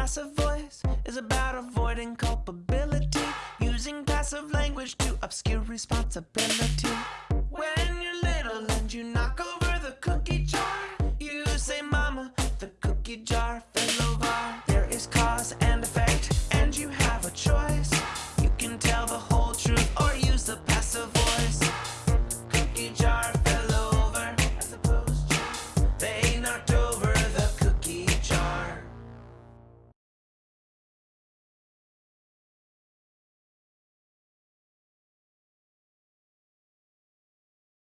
passive voice is about avoiding culpability, using passive language to obscure responsibility. When you're little and you knock over the cookie jar, you say, Mama, the cookie jar